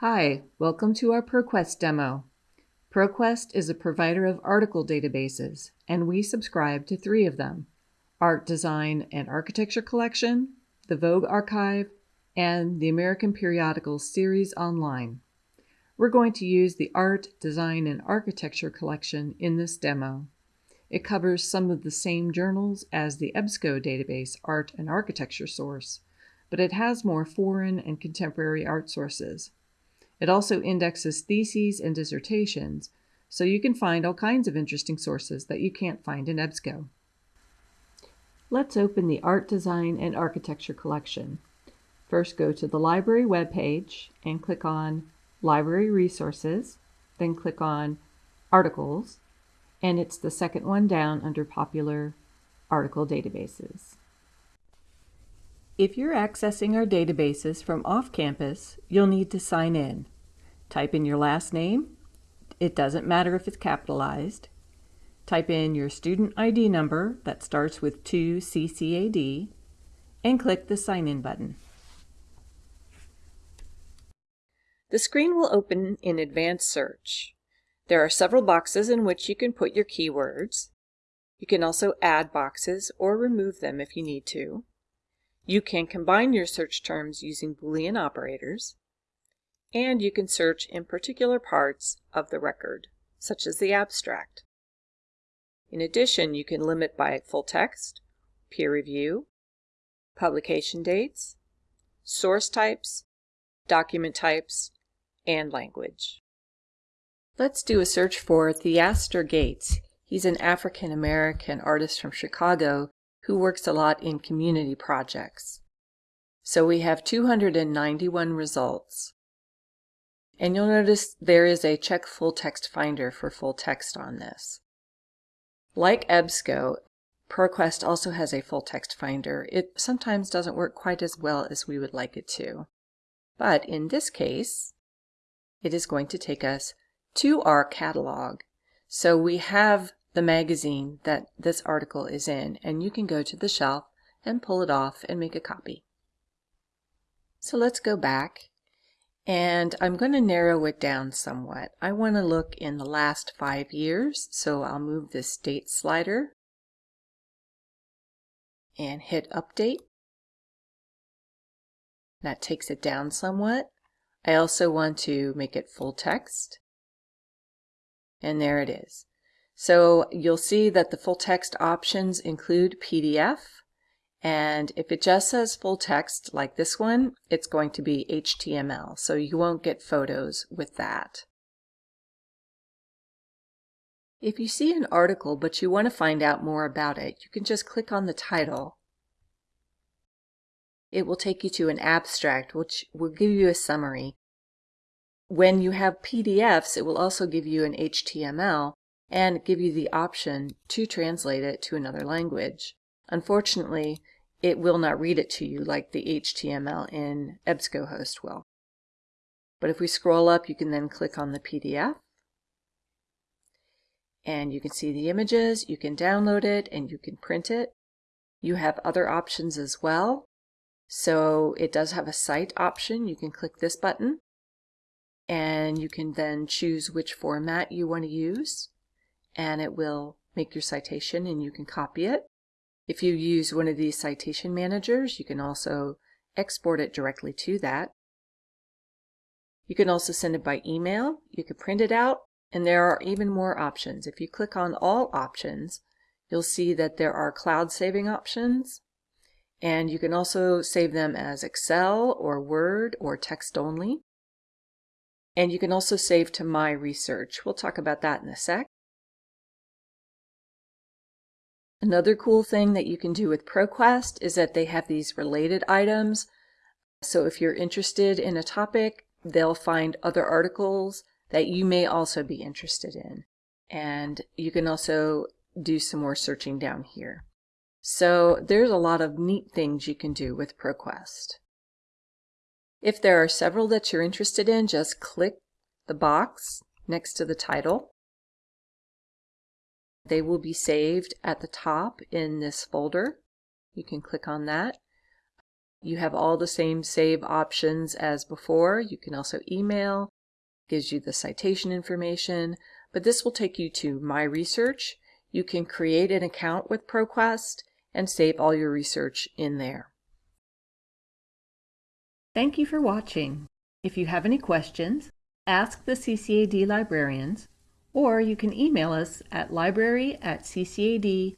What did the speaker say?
Hi, welcome to our ProQuest demo. ProQuest is a provider of article databases, and we subscribe to three of them, Art, Design, and Architecture Collection, the Vogue Archive, and the American Periodicals Series Online. We're going to use the Art, Design, and Architecture Collection in this demo. It covers some of the same journals as the EBSCO database Art and Architecture source, but it has more foreign and contemporary art sources. It also indexes theses and dissertations, so you can find all kinds of interesting sources that you can't find in EBSCO. Let's open the Art, Design, and Architecture collection. First go to the library webpage and click on Library Resources, then click on Articles, and it's the second one down under Popular Article Databases. If you're accessing our databases from off campus, you'll need to sign in. Type in your last name. It doesn't matter if it's capitalized. Type in your student ID number that starts with 2CCAD and click the Sign In button. The screen will open in Advanced Search. There are several boxes in which you can put your keywords. You can also add boxes or remove them if you need to. You can combine your search terms using Boolean operators, and you can search in particular parts of the record, such as the abstract. In addition, you can limit by full text, peer review, publication dates, source types, document types, and language. Let's do a search for Theaster Gates. He's an African American artist from Chicago who works a lot in community projects. So we have 291 results. And you'll notice there is a check full text finder for full text on this. Like EBSCO, ProQuest also has a full text finder. It sometimes doesn't work quite as well as we would like it to. But in this case, it is going to take us to our catalog. So we have the magazine that this article is in, and you can go to the shelf and pull it off and make a copy. So let's go back and I'm going to narrow it down somewhat. I want to look in the last five years, so I'll move this date slider and hit update. That takes it down somewhat. I also want to make it full text. And there it is. So you'll see that the full text options include PDF. And if it just says full text like this one, it's going to be HTML. So you won't get photos with that. If you see an article but you want to find out more about it, you can just click on the title. It will take you to an abstract which will give you a summary. When you have PDFs, it will also give you an HTML and give you the option to translate it to another language. Unfortunately, it will not read it to you like the HTML in EBSCOhost will. But if we scroll up, you can then click on the PDF and you can see the images, you can download it, and you can print it. You have other options as well. So it does have a cite option. You can click this button and you can then choose which format you want to use and it will make your citation and you can copy it. If you use one of these citation managers, you can also export it directly to that. You can also send it by email, you can print it out, and there are even more options. If you click on all options, you'll see that there are cloud saving options, and you can also save them as Excel or Word or text only. And you can also save to My Research. We'll talk about that in a sec. Another cool thing that you can do with ProQuest is that they have these related items. So if you're interested in a topic, they'll find other articles that you may also be interested in. And you can also do some more searching down here. So there's a lot of neat things you can do with ProQuest. If there are several that you're interested in, just click the box next to the title they will be saved at the top in this folder. You can click on that. You have all the same save options as before. You can also email, gives you the citation information, but this will take you to My Research. You can create an account with ProQuest and save all your research in there. Thank you for watching. If you have any questions, ask the CCAD librarians, or you can email us at library at ccad.edu.